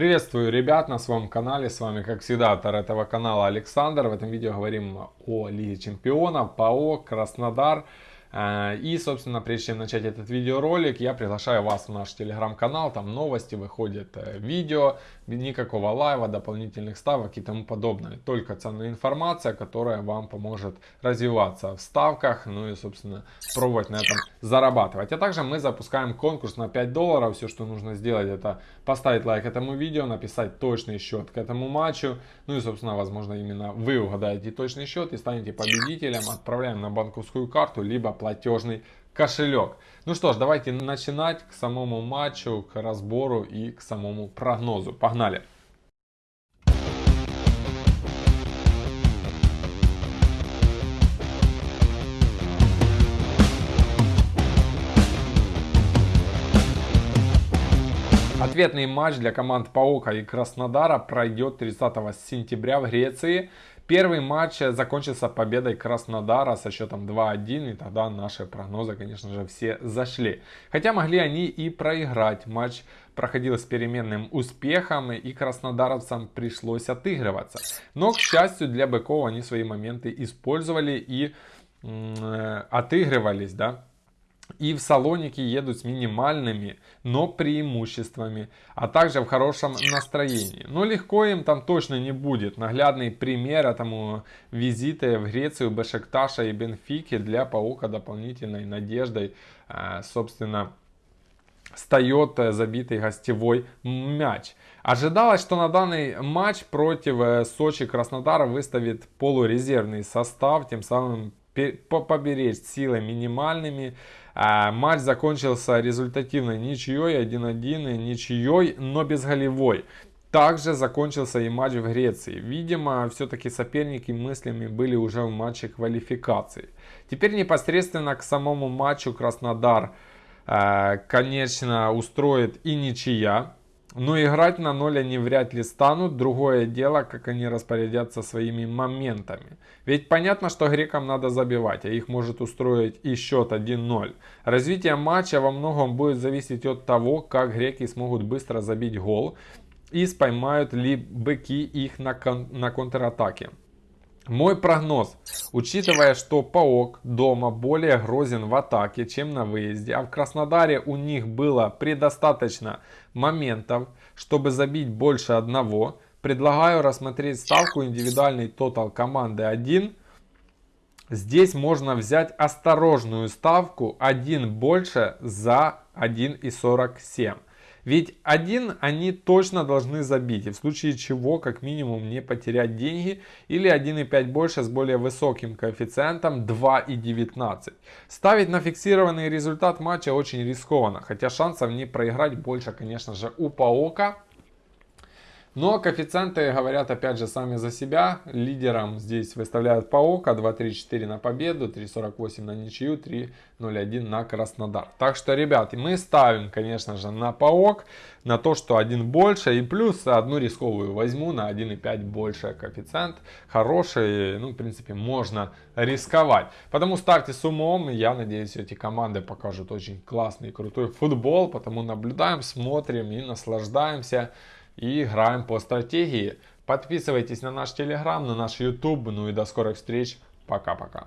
Приветствую ребят на своем канале, с вами как всегда автор этого канала Александр. В этом видео говорим о Лиге Чемпионов, ПАО, Краснодар. Э, и, собственно, прежде чем начать этот видеоролик, я приглашаю вас в наш телеграм-канал, там новости, выходят э, видео, никакого лайва, дополнительных ставок и тому подобное. Только ценная информация, которая вам поможет развиваться в ставках, ну и, собственно, пробовать на этом зарабатывать. А также мы запускаем конкурс на 5 долларов. Все, что нужно сделать, это поставить лайк этому видео, написать точный счет к этому матчу. Ну и, собственно, возможно, именно вы угадаете точный счет и станете победителем. Отправляем на банковскую карту, либо платежный кошелек. Ну что ж, давайте начинать к самому матчу, к разбору и к самому прогнозу. Погнали! Ответный матч для команд Паука и Краснодара пройдет 30 сентября в Греции. Первый матч закончился победой Краснодара со счетом 2-1, и тогда наши прогнозы, конечно же, все зашли. Хотя могли они и проиграть. Матч проходил с переменным успехом, и краснодаровцам пришлось отыгрываться. Но, к счастью для быков, они свои моменты использовали и э, отыгрывались, да и в Салоники едут с минимальными, но преимуществами, а также в хорошем настроении. Но легко им там точно не будет. Наглядный пример этому визиты в Грецию Бешекташа и Бенфики для Паука дополнительной надеждой, э, собственно, встает э, забитый гостевой мяч. Ожидалось, что на данный матч против э, Сочи Краснодар выставит полурезервный состав, тем самым поберечь силы минимальными. А, матч закончился результативной ничьей 1-1, ничьей, но без голевой. Также закончился и матч в Греции. Видимо, все-таки соперники мыслями были уже в матче квалификации. Теперь непосредственно к самому матчу Краснодар, а, конечно, устроит и ничья. Но играть на ноль они вряд ли станут. Другое дело, как они распорядятся своими моментами. Ведь понятно, что грекам надо забивать, а их может устроить и счет 1-0. Развитие матча во многом будет зависеть от того, как греки смогут быстро забить гол и споймают ли быки их на, кон на контратаке. Мой прогноз, учитывая, что Паок дома более грозен в атаке, чем на выезде, а в Краснодаре у них было предостаточно моментов, чтобы забить больше одного, предлагаю рассмотреть ставку индивидуальный тотал команды 1. Здесь можно взять осторожную ставку 1 больше за 1,47. Ведь один они точно должны забить, и в случае чего как минимум не потерять деньги, или 1,5 больше с более высоким коэффициентом 2,19. Ставить на фиксированный результат матча очень рискованно, хотя шансов не проиграть больше, конечно же, у Паока. Но коэффициенты говорят опять же сами за себя. Лидером здесь выставляют Паока 2.34 на победу, 3.48 на ничью, 3.01 на Краснодар. Так что, ребят, мы ставим, конечно же, на Паок, на то, что один больше. И плюс одну рисковую возьму на 1.5 больше коэффициент. Хороший, ну, в принципе, можно рисковать. Потому старте с умом. Я надеюсь, эти команды покажут очень классный, крутой футбол. Потому наблюдаем, смотрим и наслаждаемся и играем по стратегии. Подписывайтесь на наш телеграм, на наш YouTube. Ну и до скорых встреч. Пока-пока.